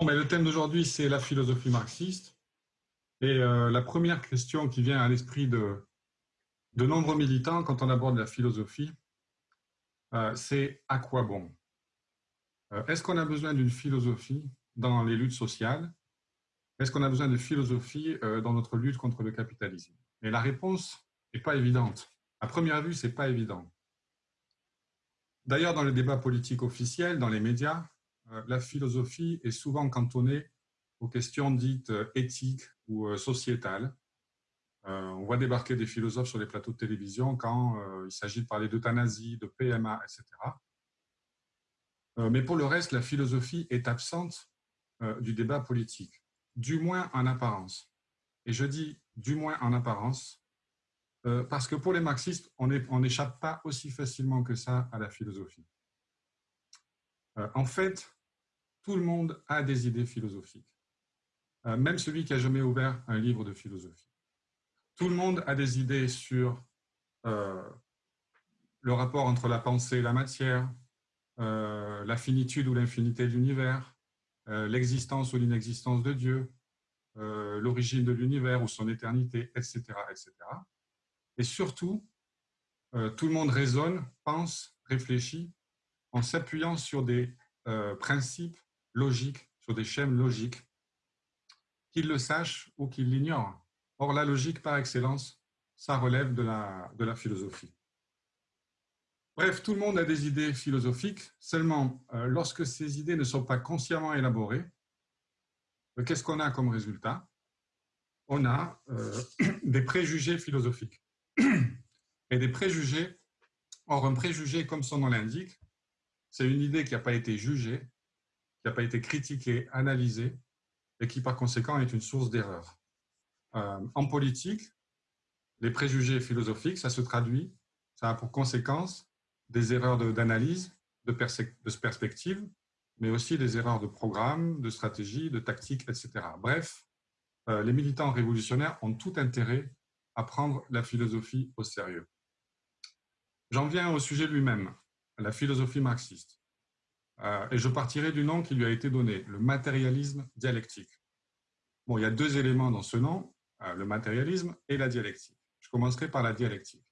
Bon, mais le thème d'aujourd'hui, c'est la philosophie marxiste. Et euh, la première question qui vient à l'esprit de, de nombreux militants quand on aborde la philosophie, euh, c'est à quoi bon? Euh, Est-ce qu'on a besoin d'une philosophie dans les luttes sociales? Est-ce qu'on a besoin de philosophie dans notre lutte contre le capitalisme? Et la réponse n'est pas évidente. À première vue, c'est pas évident. D'ailleurs, dans le débat politique officiel, dans les médias, la philosophie est souvent cantonnée aux questions dites euh, éthiques ou euh, sociétales. on voit débarquer des philosophes sur les plateaux de télévision quand il s'agit de parler d'euthanasie, de PMA, etc. mais pour le reste, la philosophie est absente du débat politique, du moins en apparence. Et je dis du moins en apparence, parce que pour les marxistes, on n'échappe pas aussi facilement que ça à la philosophie. en fait, tout le monde a des idées philosophiques, euh, même celui qui a jamais ouvert un livre de philosophie. Tout le monde a des idées sur euh, le rapport entre la pensée et la matière, euh, la finitude ou l'infinité de l'univers, l'existence ou l'inexistence de Dieu, l'origine de l'univers ou son éternité, etc., etc. Et surtout, tout le monde raisonne, pense, réfléchit en s'appuyant sur des principes logique, sur des schèmes logiques, qu'ils le sachent ou qu'ils l'ignorent. Or, la logique, par excellence, ça relève de la, philosophie. Bref, tout le monde a des idées philosophiques, seulement euh, lorsque ces idées ne sont pas consciemment élaborées, euh, qu'est-ce qu'on a comme résultat? On a euh, des préjugés philosophiques. Et des préjugés, or un préjugé, comme son nom l'indique, c'est une idée qui n'a pas été jugée, qui n'a pas été critiqué, analysé, et qui par conséquent est une source d'erreur. Euh, en politique, les préjugés philosophiques, ça se traduit, ça a pour conséquence des erreurs d'analyse, de, perspective, mais aussi des erreurs de programme, de stratégie, de tactique, etc. Bref, euh, les militants révolutionnaires ont tout intérêt à prendre la philosophie au sérieux. J'en viens au sujet lui-même, la philosophie marxiste. Euh, et je partirai du nom qui lui a été donné, le matérialisme dialectique. Bon, il y a deux éléments dans ce nom, euh, le matérialisme et la dialectique. Je commencerai par la dialectique.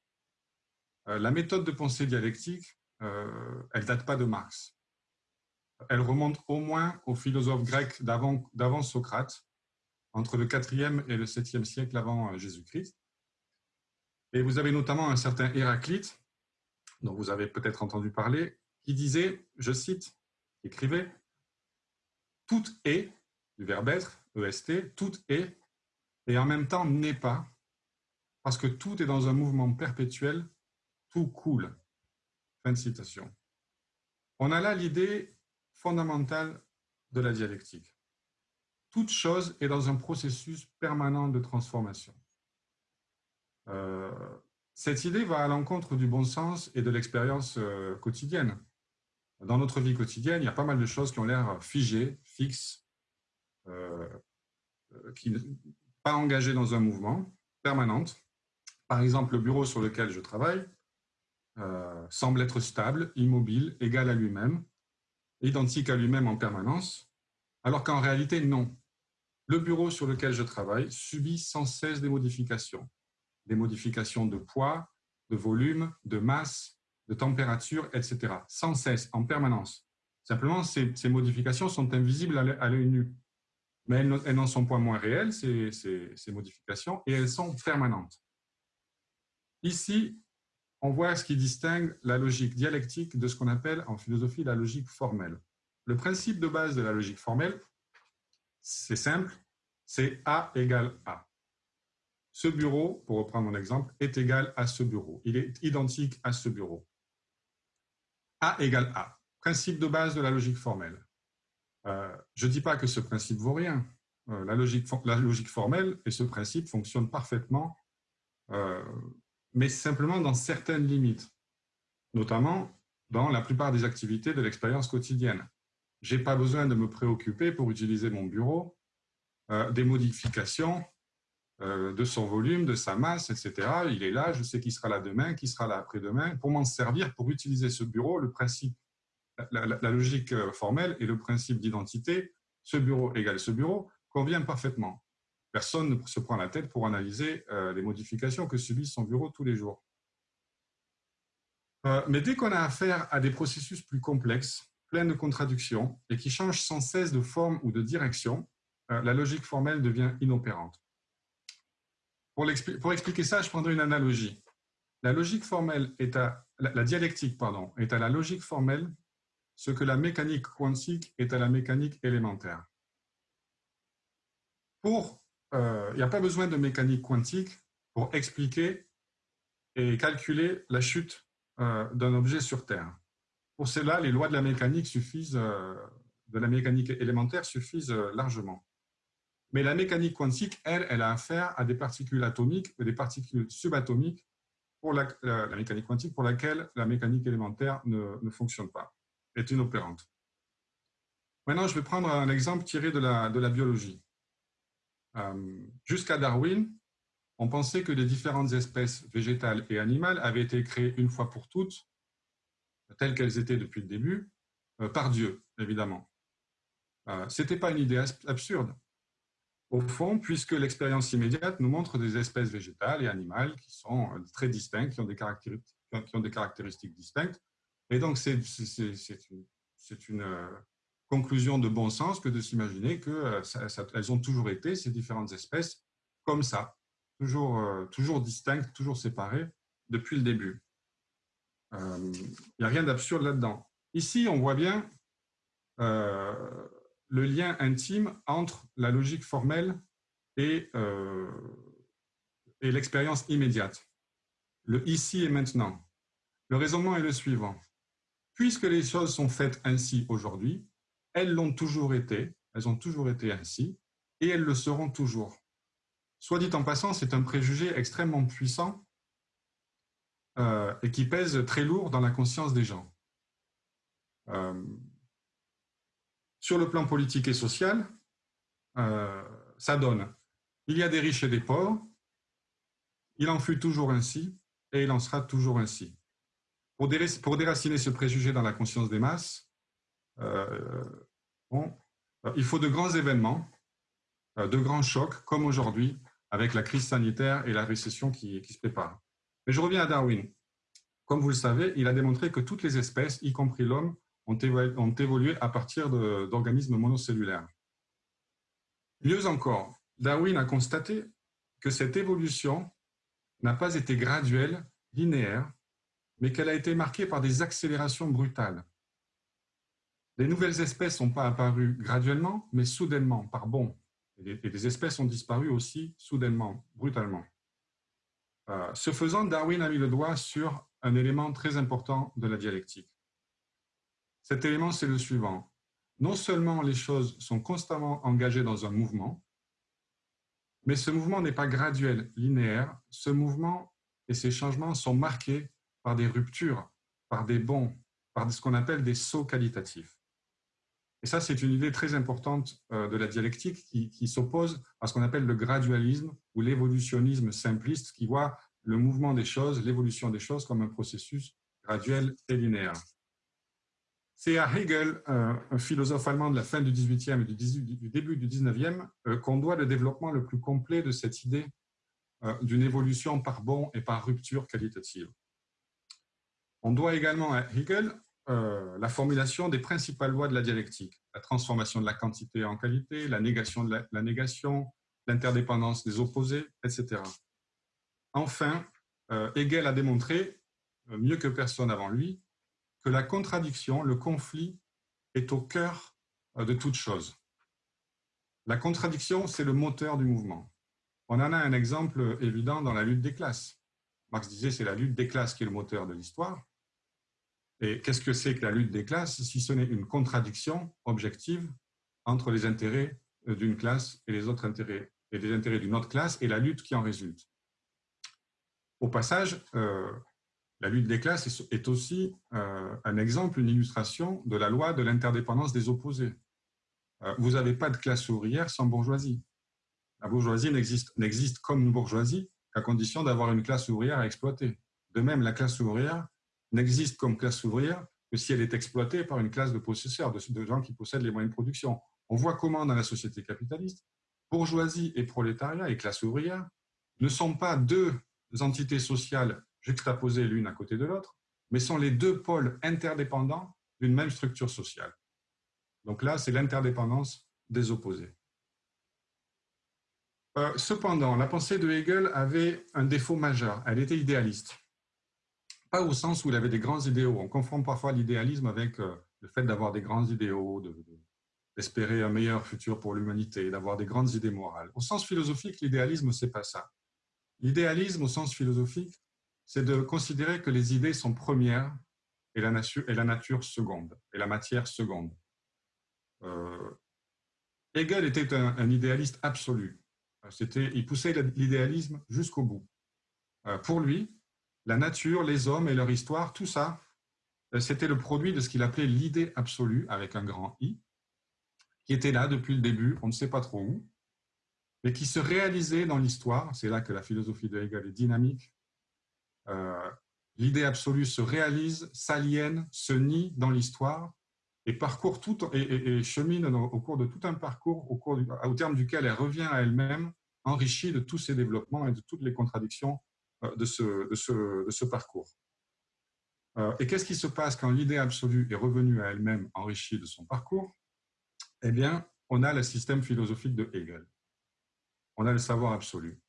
Euh, la méthode de pensée dialectique, elle date pas de Marx. Elle remonte au moins aux philosophes grecs d'avant Socrate, entre le 4e et le 7e siècle avant Jésus-Christ. Et vous avez notamment un certain Héraclite, dont vous avez peut-être entendu parler, qui disait, je cite, écrivait tout est, du verbe être, EST, tout est, et en même temps n'est pas, parce que tout est dans un mouvement perpétuel, tout coule. Fin de citation. On a là l'idée fondamentale de la dialectique. Toute chose est dans un processus permanent de transformation. Euh, cette idée va à l'encontre du bon sens et de l'expérience euh, quotidienne dans notre vie quotidienne, il y a pas mal de choses qui ont l'air figées, fixes, euh, qui pas engagées dans un mouvement permanente. Par exemple, le bureau sur lequel je travaille euh, semble être stable, immobile, égal à lui-même, identique à lui-même en permanence, alors qu'en réalité, non. Le bureau sur lequel je travaille subit sans cesse des modifications. Des modifications de poids, de volume, de masse, de température, etc. Sans cesse, en permanence. Simplement, ces, modifications sont invisibles à l'œil nu. Mais elles n'en sont pas moins réelles, ces, ces, modifications, et elles sont permanentes. Ici, on voit ce qui distingue la logique dialectique de ce qu'on appelle en philosophie la logique formelle. Le principe de base de la logique formelle, c'est simple, c'est A égale A. Ce bureau, pour reprendre mon exemple, est égal à ce bureau. Il est identique à ce bureau. A égale A. Principe de base de la logique formelle. Euh, je ne dis pas que ce principe vaut rien. Euh, la, logique, formelle et ce principe fonctionnent parfaitement, euh, mais simplement dans certaines limites, notamment dans la plupart des activités de l'expérience quotidienne. Je n'ai pas besoin de me préoccuper pour utiliser mon bureau des modifications euh, de son volume, de sa masse, etc. Il est là, je sais qu'il sera là demain, qui sera là après-demain. Pour m'en servir, pour utiliser ce bureau, le principe, la, logique euh, formelle et le principe d'identité ce bureau égale ce bureau convient parfaitement. Personne ne se prend la tête pour analyser euh, les modifications que subit son bureau tous les jours. Mais dès qu'on a affaire à des processus plus complexes, pleins de contradictions et qui changent sans cesse de forme ou de direction, la logique formelle devient inopérante. Pour, expliquer ça, je prendrai une analogie. La logique formelle est à, la dialectique pardon, est à la logique formelle ce que la mécanique quantique est à la mécanique élémentaire. Pour, euh, il n'y a pas besoin de mécanique quantique pour expliquer et calculer la chute euh, d'un objet sur Terre. Pour cela, les lois de la mécanique suffisent, euh, de la mécanique élémentaire suffisent largement. Mais la mécanique quantique, elle, elle a affaire à des particules atomiques et des particules subatomiques pour la, mécanique quantique pour laquelle la mécanique élémentaire ne fonctionne pas est inopérante. Maintenant, je vais prendre un exemple tiré de la, de la biologie. Euh, jusqu'à Darwin, on pensait que les différentes espèces végétales et animales avaient été créées une fois pour toutes, telles qu'elles étaient depuis le début, euh, par Dieu, évidemment. Euh, Ce n'était pas une idée absurde. Au fond, puisque l'expérience immédiate nous montre des espèces végétales et animales qui sont très distinctes, qui ont des caractéristiques, distinctes, et donc, c'est une, euh, conclusion de bon sens que de s'imaginer qu'elles euh, ont toujours été, ces différentes espèces, comme ça, euh, toujours distinctes, toujours séparées depuis le début. Il n'y a rien d'absurde là-dedans. Ici, on voit bien le lien intime entre la logique formelle et, et l'expérience immédiate. Le ici et maintenant. Le raisonnement est le suivant. Puisque les choses sont faites ainsi aujourd'hui, elles l'ont toujours été, elles ont toujours été ainsi, et elles le seront toujours. Soit dit en passant, c'est un préjugé extrêmement puissant euh, et qui pèse très lourd dans la conscience des gens. Euh, sur le plan politique et social, euh, ça donne. Il y a des riches et des pauvres, il en fut toujours ainsi, et il en sera toujours ainsi. Pour, déraciner ce préjugé dans la conscience des masses, euh, euh, il faut de grands événements, de grands chocs, comme aujourd'hui, avec la crise sanitaire et la récession qui, se prépare. Mais je reviens à Darwin. Comme vous le savez, il a démontré que toutes les espèces, y compris l'homme, ont, évolué à partir d'organismes monocellulaires. Mieux encore, Darwin a constaté que cette évolution n'a pas été graduelle, linéaire, mais qu'elle a été marquée par des accélérations brutales. Les nouvelles espèces n'ont pas apparu graduellement, mais soudainement, par bond. Et des espèces ont disparu aussi soudainement, brutalement. Euh, ce faisant, Darwin a mis le doigt sur un élément très important de la dialectique. Cet élément, c'est le suivant. Non seulement les choses sont constamment engagées dans un mouvement, mais ce mouvement n'est pas graduel, linéaire. Ce mouvement et ces changements sont marqués par des ruptures, par des bons, par ce qu'on appelle des sauts qualitatifs. Et ça, c'est une idée très importante euh, de la dialectique qui, s'oppose à ce qu'on appelle le gradualisme ou l'évolutionnisme simpliste qui voit le mouvement des choses, l'évolution des choses comme un processus graduel et linéaire. C'est à Hegel, euh, un philosophe allemand de la fin du XVIIIe et du, début du XIXe, euh, qu'on doit le développement le plus complet de cette idée d'une évolution par bond et par rupture qualitative. On doit également à Hegel euh, la formulation des principales lois de la dialectique, la transformation de la quantité en qualité, la négation de la, négation, l'interdépendance des opposés, etc. Enfin, euh, Hegel a démontré, euh, mieux que personne avant lui, que la contradiction, le conflit, est au cœur de toute chose. La contradiction, c'est le moteur du mouvement. On en a un exemple évident dans la lutte des classes. Marx disait c'est la lutte des classes qui est le moteur de l'histoire. Et qu'est-ce que c'est que la lutte des classes si ce n'est une contradiction objective entre les intérêts euh, d'une classe et les autres intérêts, et les intérêts d'une autre classe et la lutte qui en résulte? Au passage, euh, la lutte des classes est aussi euh, un exemple, une illustration de la loi de l'interdépendance des opposés. vous n'avez pas de classe ouvrière sans bourgeoisie. La bourgeoisie n'existe comme bourgeoisie qu'à condition d'avoir une classe ouvrière à exploiter. De même, la classe ouvrière n'existe comme classe ouvrière que si elle est exploitée par une classe de possesseurs, de, gens qui possèdent les moyens de production. On voit comment dans la société capitaliste, bourgeoisie et prolétariat et classe ouvrière ne sont pas deux entités sociales juxtaposées l'une à côté de l'autre, mais sont les deux pôles interdépendants d'une même structure sociale. Donc là, c'est l'interdépendance des opposés. Euh, cependant, la pensée de Hegel avait un défaut majeur. Elle était idéaliste. Pas au sens où il avait des grands idéaux. On confond parfois l'idéalisme avec euh, le fait d'avoir des grands idéaux, d'espérer un meilleur futur pour l'humanité, d'avoir des grandes idées morales. Au sens philosophique, l'idéalisme, c'est pas ça. L'idéalisme, au sens philosophique, c'est de considérer que les idées sont premières et la, nature, et la nature seconde, et la matière seconde. Euh, Hegel était un, idéaliste absolu. Il poussait l'idéalisme jusqu'au bout. Euh, pour lui, la nature, les hommes et leur histoire, tout ça, euh, c'était le produit de ce qu'il appelait l'idée absolue, avec un grand I, qui était là depuis le début, on ne sait pas trop où, mais qui se réalisait dans l'histoire. C'est là que la philosophie de Hegel est dynamique. Euh, l'idée absolue se réalise, s'aliène, se nie dans l'histoire et parcourt tout et, chemine au cours de tout un parcours au, cours au terme duquel elle revient à elle-même, enrichie de tous ses développements et de toutes les contradictions euh, de ce, de ce, parcours. Euh, et qu'est-ce qui se passe quand l'idée absolue est revenue à elle-même enrichie de son parcours? Eh bien, on a le système philosophique de Hegel. On a le savoir absolu.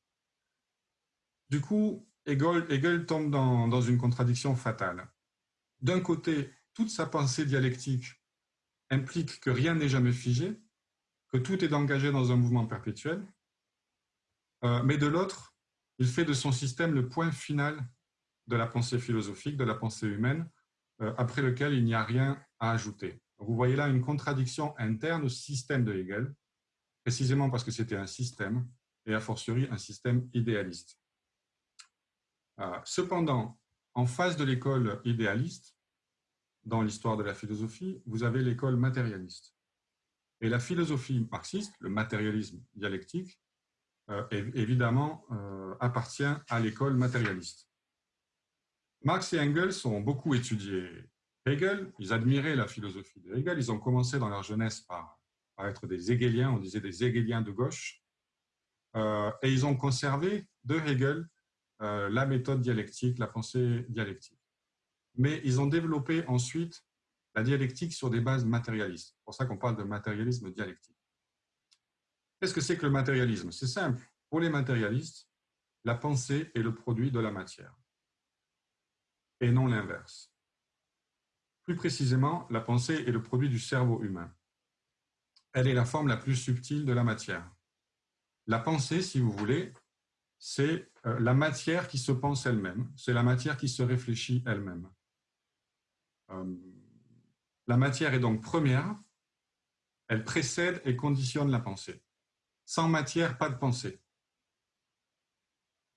Du coup, Hegel, tombe dans, dans une contradiction fatale. D'un côté, toute sa pensée dialectique implique que rien n'est jamais figé, que tout est engagé dans un mouvement perpétuel, euh, mais de l'autre, il fait de son système le point final de la pensée philosophique, de la pensée humaine, euh, après lequel il n'y a rien à ajouter. Vous voyez là une contradiction interne au système de Hegel, précisément parce que c'était un système, et a fortiori un système idéaliste. Euh, cependant, en face de l'école idéaliste, dans l'histoire de la philosophie, vous avez l'école matérialiste. Et la philosophie marxiste, le matérialisme dialectique, euh, évidemment, euh, appartient à l'école matérialiste. Marx et Engels ont beaucoup étudié Hegel, ils admiraient la philosophie de Hegel, ils ont commencé dans leur jeunesse par, être des hegeliens, on disait des hegeliens de gauche, euh, et ils ont conservé de Hegel la méthode dialectique, la pensée dialectique mais ils ont développé ensuite la dialectique sur des bases matérialistes. C'est pour ça qu'on parle de matérialisme dialectique. Qu'est-ce que c'est que le matérialisme? C'est simple. Pour les matérialistes, la pensée est le produit de la matière et non l'inverse. Plus précisément, la pensée est le produit du cerveau humain. Elle est la forme la plus subtile de la matière. La pensée, si vous voulez, c'est euh, la matière qui se pense elle-même, c'est la matière qui se réfléchit elle-même. Euh, la matière est donc première, elle précède et conditionne la pensée. Sans matière, pas de pensée.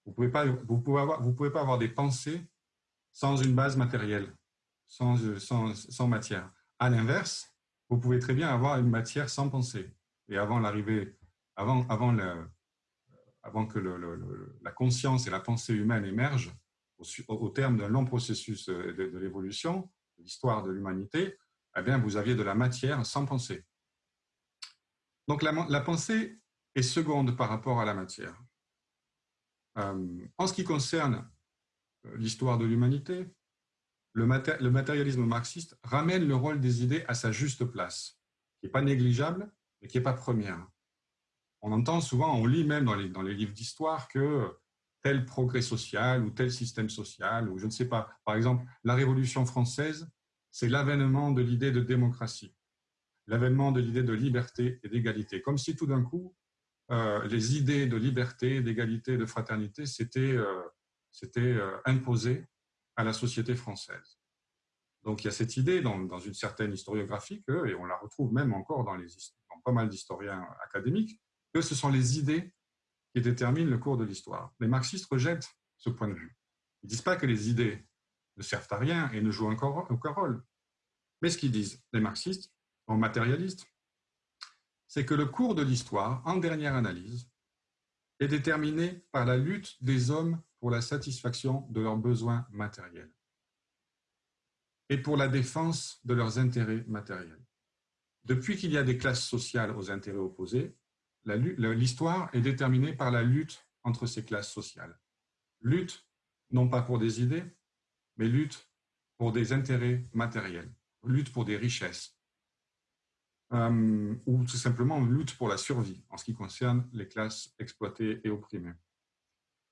Vous ne pouvez, pas, vous avoir, pouvez pas avoir des pensées sans une base matérielle, sans, sans, sans matière. À l'inverse, vous pouvez très bien avoir une matière sans pensée. Et avant l'arrivée, avant, avant, le, avant que la conscience et la pensée humaine émergent, au, terme d'un long processus de, de l'évolution, l'histoire de l'humanité, eh bien, vous aviez de la matière sans pensée. Donc, la, pensée est seconde par rapport à la matière. Euh, en ce qui concerne euh, l'histoire de l'humanité, le, le, matérialisme marxiste ramène le rôle des idées à sa juste place, qui n'est pas négligeable, mais qui n'est pas première. On entend souvent, on lit même dans les, livres d'histoire que tel progrès social ou tel système social, ou je ne sais pas. Par exemple, la Révolution française, c'est l'avènement de l'idée de démocratie, l'avènement de l'idée de liberté et d'égalité. Comme si tout d'un coup, euh, les idées de liberté, d'égalité, de fraternité s'étaient euh, euh, imposées à la société française. Donc il y a cette idée dans, dans une certaine historiographie, que, et on la retrouve même encore dans, les, dans pas mal d'historiens académiques, que ce sont les idées qui déterminent le cours de l'histoire. Les marxistes rejettent ce point de vue. Ils ne disent pas que les idées ne servent à rien et ne jouent aucun rôle. Mais ce qu'ils disent, les marxistes, en matérialistes, c'est que le cours de l'histoire, en dernière analyse, est déterminé par la lutte des hommes pour la satisfaction de leurs besoins matériels et pour la défense de leurs intérêts matériels. depuis qu'il y a des classes sociales aux intérêts opposés, l'histoire est déterminée par la lutte entre ces classes sociales. Lutte, non pas pour des idées, mais lutte pour des intérêts matériels, lutte pour des richesses, euh, ou tout simplement lutte pour la survie en ce qui concerne les classes exploitées et opprimées.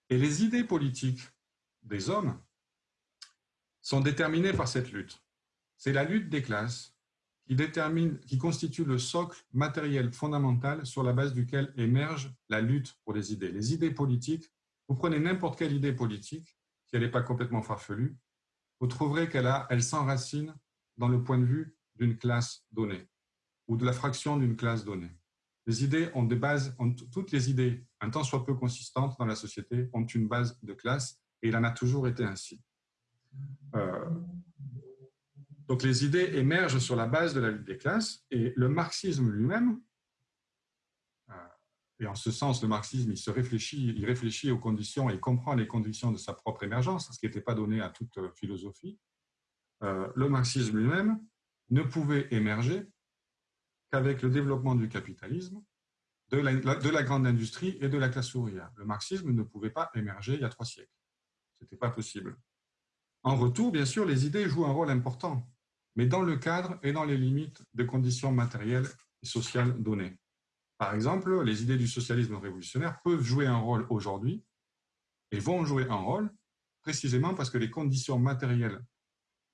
Et les idées politiques des hommes sont déterminées par cette lutte. C'est la lutte des classes qui, détermine, qui constitue le socle matériel fondamental sur la base duquel émerge la lutte pour les idées. Les idées politiques, vous prenez n'importe quelle idée politique, si elle n'est pas complètement farfelue, vous trouverez qu'elle elle s'enracine dans le point de vue d'une classe donnée ou de la fraction d'une classe donnée. Les idées ont des bases, toutes les idées, un tant soit peu consistantes dans la société, ont une base de classe et il en a toujours été ainsi. Euh, donc les idées émergent sur la base de la lutte des classes et le marxisme lui-même, euh, et en ce sens le marxisme il se réfléchit, il réfléchit aux conditions et comprend les conditions de sa propre émergence, ce qui n'était pas donné à toute euh, philosophie, euh, le marxisme lui-même ne pouvait émerger qu'avec le développement du capitalisme, de la, de la, grande industrie et de la classe ouvrière. Le marxisme ne pouvait pas émerger il y a trois siècles. Ce n'était pas possible. En retour, bien sûr, les idées jouent un rôle important mais dans le cadre et dans les limites des conditions matérielles et sociales données. Par exemple, les idées du socialisme révolutionnaire peuvent jouer un rôle aujourd'hui et vont jouer un rôle précisément parce que les conditions matérielles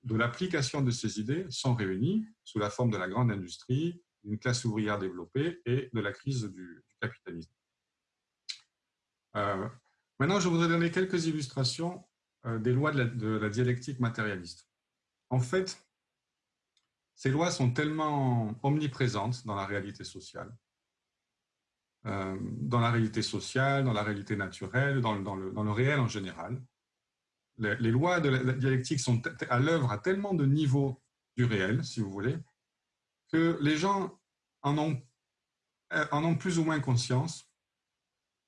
de l'application de ces idées sont réunies sous la forme de la grande industrie, d'une classe ouvrière développée et de la crise du, capitalisme. Euh, maintenant, je voudrais donner quelques illustrations euh, des lois de la, de la dialectique matérialiste. En fait, ces lois sont tellement omniprésentes dans la réalité sociale, euh, dans la réalité sociale, dans la réalité naturelle, dans, le, réel en général. Les, lois de la dialectique sont à l'œuvre à tellement de niveaux du réel, si vous voulez, que les gens en ont, euh, plus ou moins conscience,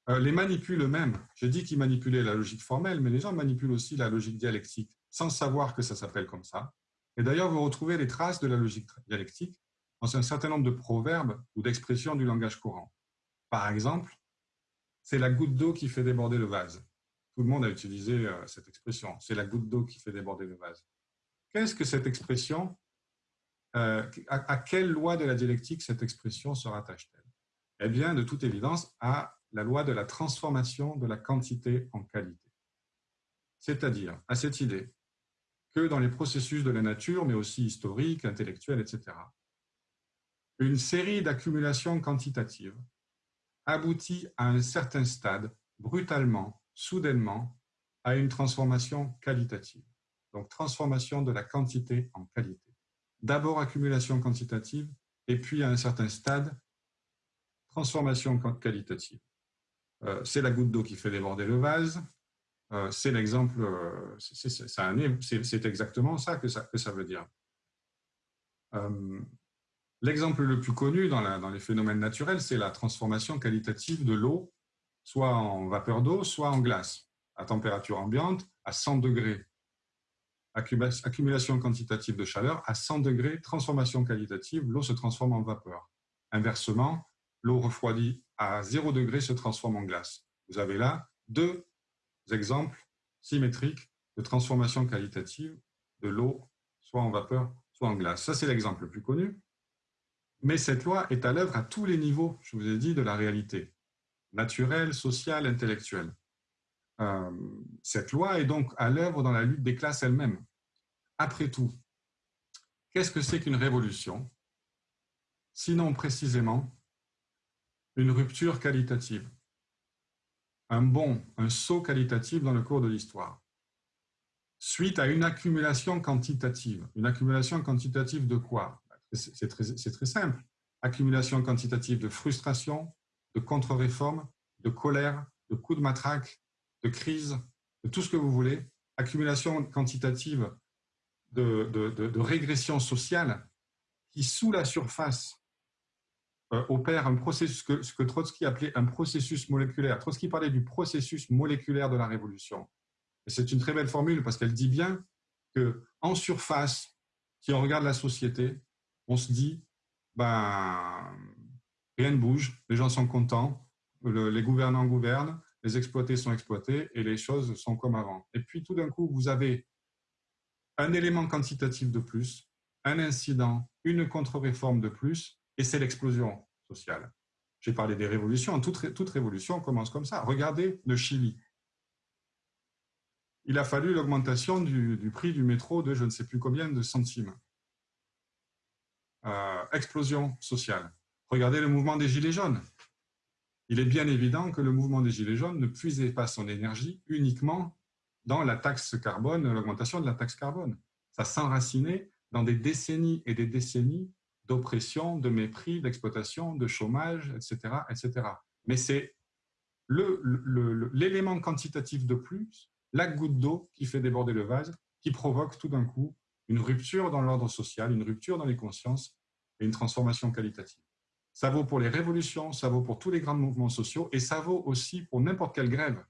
euh, les manipulent eux-mêmes. J'ai dit qu'ils manipulaient la logique formelle, mais les gens manipulent aussi la logique dialectique, sans savoir que ça s'appelle comme ça. Et d'ailleurs, vous retrouvez les traces de la logique dialectique dans un certain nombre de proverbes ou d'expressions du langage courant. Par exemple, c'est la goutte d'eau qui fait déborder le vase. Tout le monde a utilisé euh, cette expression. C'est la goutte d'eau qui fait déborder le vase. Qu'est-ce que cette expression euh, à, quelle loi de la dialectique cette expression se rattache-t-elle? Eh bien, de toute évidence, à la loi de la transformation de la quantité en qualité. C'est-à-dire à cette idée que dans les processus de la nature, mais aussi historiques, intellectuels, etc. Une série d'accumulations quantitatives aboutit à un certain stade, brutalement, soudainement, à une transformation qualitative. Donc, transformation de la quantité en qualité. D'abord accumulation quantitative, et puis à un certain stade, transformation qualitative. Euh, c'est la goutte d'eau qui fait déborder le vase, c'est l'exemple, euh, c'est exactement ça que, ça veut dire. Euh, l'exemple le plus connu dans, dans les phénomènes naturels, c'est la transformation qualitative de l'eau, soit en vapeur d'eau, soit en glace, à température ambiante, à 100 degrés. Accumulation quantitative de chaleur, à 100 degrés, transformation qualitative, l'eau se transforme en vapeur. Inversement, l'eau refroidie à 0 degré se transforme en glace. Vous avez là deux exemples symétriques de transformation qualitative de l'eau, soit en vapeur, soit en glace. Ça, c'est l'exemple le plus connu. Mais cette loi est à l'œuvre à tous les niveaux, je vous ai dit, de la réalité, naturelle, sociale, intellectuelle. Euh, cette loi est donc à l'œuvre dans la lutte des classes elles-mêmes. Après tout, qu'est-ce que c'est qu'une révolution? Sinon précisément une rupture qualitative un bond, un saut qualitatif dans le cours de l'histoire, suite à une accumulation quantitative. Une accumulation quantitative de quoi? C'est très, simple. Accumulation quantitative de frustration, de contre-réforme, de colère, de coups de matraque, de crise, de tout ce que vous voulez. Accumulation quantitative de, régression sociale qui, sous la surface, opère un processus, que, ce que Trotsky appelait un processus moléculaire. Trotsky parlait du processus moléculaire de la révolution. Et c'est une très belle formule parce qu'elle dit bien que en surface, si on regarde la société, on se dit ben, rien ne bouge, les gens sont contents, les gouvernants gouvernent, les exploités sont exploités et les choses sont comme avant. Et puis tout d'un coup, vous avez un élément quantitatif de plus, un incident, une contre-réforme de plus, et c'est l'explosion sociale. J'ai parlé des révolutions, toute, révolution commence comme ça. Regardez le Chili. Il a fallu l'augmentation du, prix du métro de je ne sais plus combien de centimes. Euh, explosion sociale. Regardez le mouvement des Gilets jaunes. Il est bien évident que le mouvement des Gilets jaunes ne puisait pas son énergie uniquement dans la taxe carbone, l'augmentation de la taxe carbone. Ça s'enracinait dans des décennies et des décennies d'oppression, de mépris, d'exploitation, de chômage, etc. etc. Mais c'est l'élément quantitatif de plus, la goutte d'eau qui fait déborder le vase, qui provoque tout d'un coup une rupture dans l'ordre social, une rupture dans les consciences et une transformation qualitative. Ça vaut pour les révolutions, ça vaut pour tous les grands mouvements sociaux et ça vaut aussi pour n'importe quelle grève.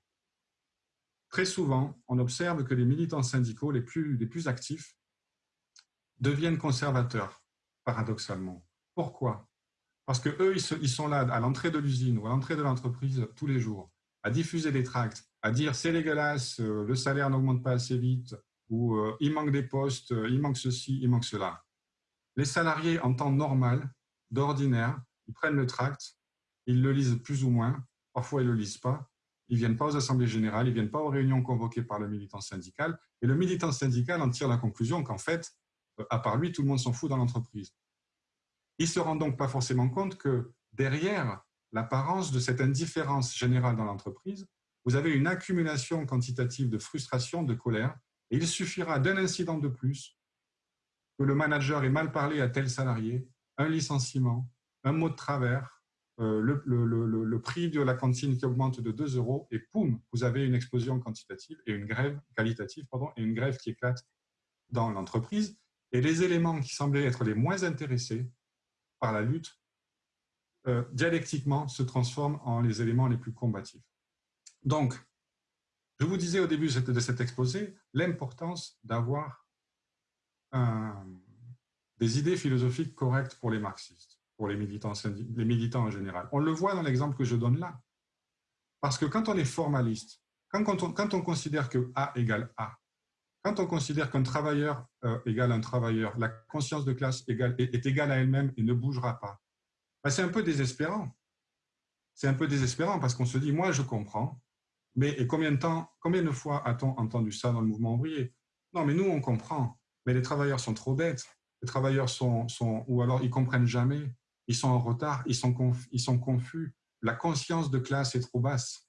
Très souvent, on observe que les militants syndicaux les plus, les plus actifs deviennent conservateurs, paradoxalement. Pourquoi? Parce qu'eux, ils, ils sont là à l'entrée de l'usine ou à l'entrée de l'entreprise tous les jours, à diffuser des tracts, à dire c'est dégueulasse, euh, le salaire n'augmente pas assez vite, ou euh, il manque des postes, euh, il manque ceci, il manque cela. Les salariés en temps normal, d'ordinaire, ils prennent le tract, ils le lisent plus ou moins, parfois ils ne le lisent pas, ils ne viennent pas aux assemblées générales, ils ne viennent pas aux réunions convoquées par le militant syndical, et le militant syndical en tire la conclusion qu'en fait, à part lui, tout le monde s'en fout dans l'entreprise. Il ne se rend donc pas forcément compte que derrière l'apparence de cette indifférence générale dans l'entreprise, vous avez une accumulation quantitative de frustration, de colère, et il suffira d'un incident de plus, que le manager ait mal parlé à tel salarié, un licenciement, un mot de travers, euh, le, prix de la cantine qui augmente de 2 euros, et poum, vous avez une explosion quantitative et une grève qualitative, pardon, et une grève qui éclate dans l'entreprise. Et les éléments qui semblaient être les moins intéressés par la lutte, euh, dialectiquement, se transforment en les éléments les plus combatifs. Donc, je vous disais au début de cet exposé l'importance d'avoir des idées philosophiques correctes pour les marxistes, pour les militants, les militants en général. On le voit dans l'exemple que je donne là. Parce que quand on est formaliste, quand, on, quand on considère que A égale A, quand on considère qu'un travailleur euh, égale un travailleur, la conscience de classe égale, est, égale à elle-même et ne bougera pas, ben, c'est un peu désespérant. C'est un peu désespérant parce qu'on se dit, moi je comprends, mais et combien de temps, combien de fois a-t-on entendu ça dans le mouvement ouvrier? Non, mais nous on comprend, mais les travailleurs sont trop bêtes, les travailleurs sont, sont ou alors ils comprennent jamais, ils sont en retard, ils sont, ils sont confus, la conscience de classe est trop basse.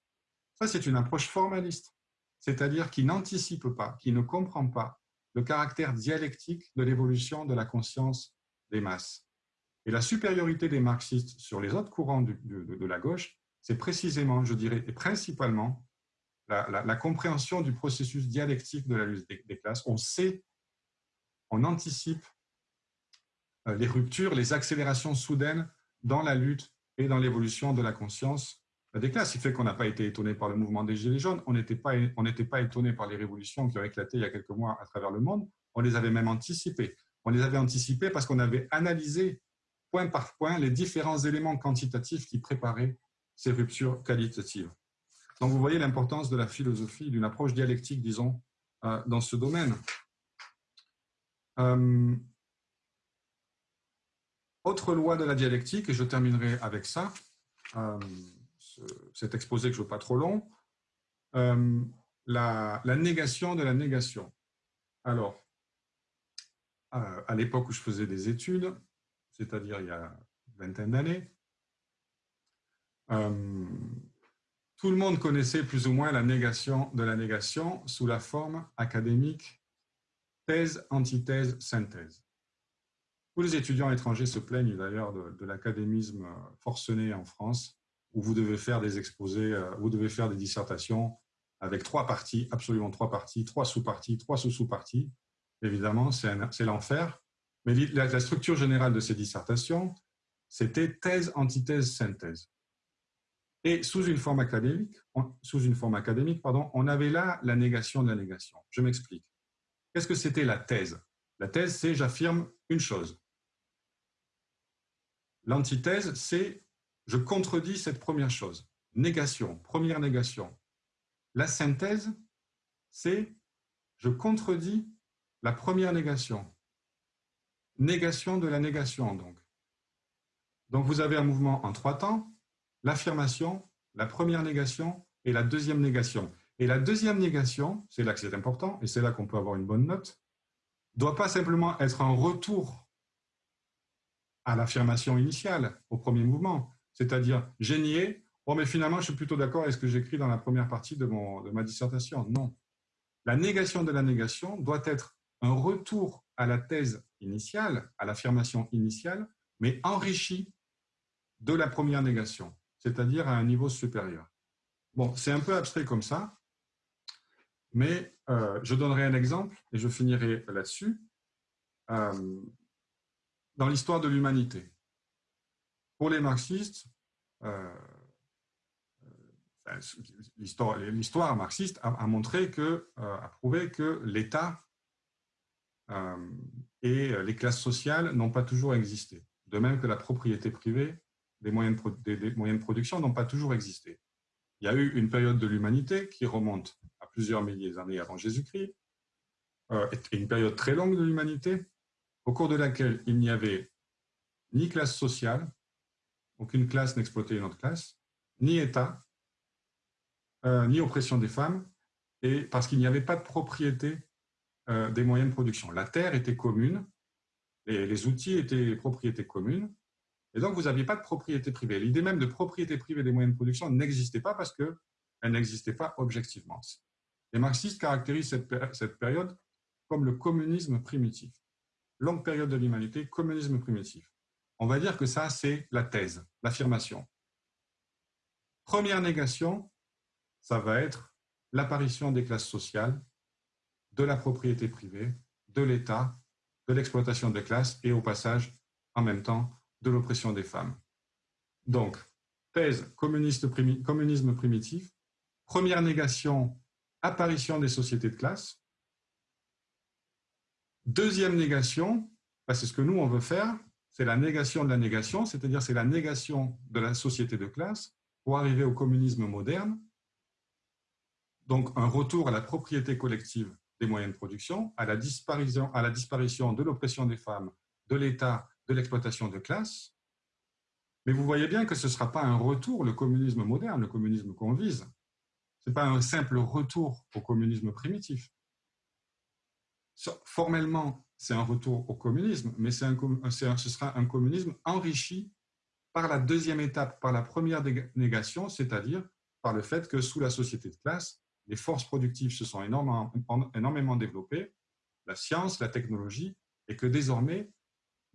Ça, c'est une approche formaliste c'est-à-dire qui n'anticipe pas, qui ne comprend pas le caractère dialectique de l'évolution de la conscience des masses. Et la supériorité des marxistes sur les autres courants de, la gauche, c'est précisément, je dirais, et principalement la, compréhension du processus dialectique de la lutte des, classes. On sait, on anticipe euh, les ruptures, les accélérations soudaines dans la lutte et dans l'évolution de la conscience des classes. Il fait qu'on n'a pas été étonné par le mouvement des Gilets jaunes, on n'était pas, on pas étonné par les révolutions qui ont éclaté il y a quelques mois à travers le monde, on les avait même anticipées. On les avait anticipées parce qu'on avait analysé point par point les différents éléments quantitatifs qui préparaient ces ruptures qualitatives. Donc vous voyez l'importance de la philosophie, d'une approche dialectique, disons, euh, dans ce domaine. Euh, autre loi de la dialectique, et je terminerai avec ça, euh, cet exposé que je ne veux pas trop long, euh, la, négation de la négation. Alors, euh, à l'époque où je faisais des études, c'est-à-dire il y a une vingtaine d'années, euh, tout le monde connaissait plus ou moins la négation de la négation sous la forme académique thèse, antithèse, synthèse. Tous les étudiants étrangers se plaignent d'ailleurs de l'académisme forcené en France, où vous devez faire des exposés, euh, vous devez faire des dissertations avec trois parties, absolument trois parties, trois sous-parties, trois sous-sous-parties. Évidemment, c'est l'enfer. Mais la, structure générale de ces dissertations, c'était thèse, antithèse, synthèse. Et sous une forme académique, sous une forme académique pardon, on avait là la négation de la négation. Je m'explique. Qu'est-ce que c'était la thèse? La thèse, c'est j'affirme une chose. L'antithèse, c'est je contredis cette première chose. Négation, première négation. La synthèse, c'est je contredis la première négation. Négation de la négation, donc. Donc, vous avez un mouvement en trois temps, l'affirmation, la première négation et la deuxième négation. Et la deuxième négation, c'est là que c'est important, et c'est là qu'on peut avoir une bonne note, doit pas simplement être un retour à l'affirmation initiale, au premier mouvement, c'est-à-dire j'ai nié, oh mais finalement je suis plutôt d'accord avec ce que j'écris dans la première partie de, mon, de ma dissertation. Non. La négation de la négation doit être un retour à la thèse initiale, à l'affirmation initiale, mais enrichi de la première négation, c'est-à-dire à un niveau supérieur. Bon, c'est un peu abstrait comme ça, mais euh, je donnerai un exemple et je finirai là-dessus. Euh, dans l'histoire de l'humanité, pour les marxistes, euh, l'histoire marxiste a, montré que, a prouvé que l'État et les classes sociales n'ont pas toujours existé. De même que la propriété privée des moyens de production n'ont pas toujours existé. Il y a eu une période de l'humanité qui remonte plusieurs milliers d'années avant Jésus-Christ, euh, et une période très longue de l'humanité, au cours de laquelle il n'y avait ni classe sociale, aucune classe n'exploitait une autre classe, ni État, euh, ni oppression des femmes, et parce qu'il n'y avait pas de propriété euh, des moyens de production. La terre était commune, les outils étaient propriétés communes, et donc vous n'aviez pas de propriété privée. L'idée même de propriété privée des moyens de production n'existait pas parce qu'elle n'existait pas objectivement. Les marxistes caractérisent cette, période comme le communisme primitif. Longue période de l'humanité, communisme primitif. On va dire que ça, c'est la thèse, l'affirmation. Première négation, ça va être l'apparition des classes sociales, de la propriété privée, de l'État, de l'exploitation des classes et au passage, en même temps, de l'oppression des femmes. Donc, thèse, communisme primitif, première négation, apparition des sociétés de classe. Deuxième négation, c'est ce que nous, on veut faire, c'est la négation de la négation, c'est-à-dire c'est la négation de la société de classe pour arriver au communisme moderne. Donc, un retour à la propriété collective des moyens de production, à la disparition, de l'oppression des femmes, de l'État, de l'exploitation de classe. Mais vous voyez bien que ce ne sera pas un retour, le communisme moderne, le communisme qu'on vise. Ce n'est pas un simple retour au communisme primitif. Formellement, c'est un retour au communisme, mais un, ce sera un communisme enrichi par la deuxième étape, par la première négation, c'est-à-dire par le fait que sous la société de classe, les forces productives se sont énormément, développées, la science, la technologie, et que désormais,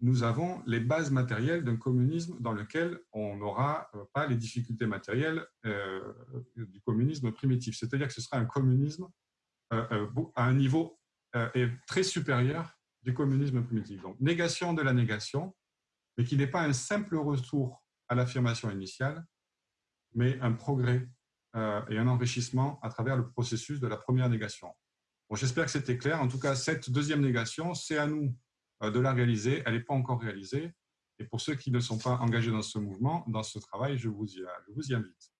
nous avons les bases matérielles d'un communisme dans lequel on n'aura euh, pas les difficultés matérielles euh, du communisme primitif. C'est-à-dire que ce sera un communisme euh, à un niveau très supérieur du communisme primitif. Donc, négation de la négation, mais qui n'est pas un simple retour à l'affirmation initiale, mais un progrès et un enrichissement à travers le processus de la première négation. Bon, J'espère que c'était clair. En tout cas, cette deuxième négation, c'est à nous euh, de la réaliser. Elle n'est pas encore réalisée. Et pour ceux qui ne sont pas engagés dans ce mouvement, dans ce travail, je vous y invite.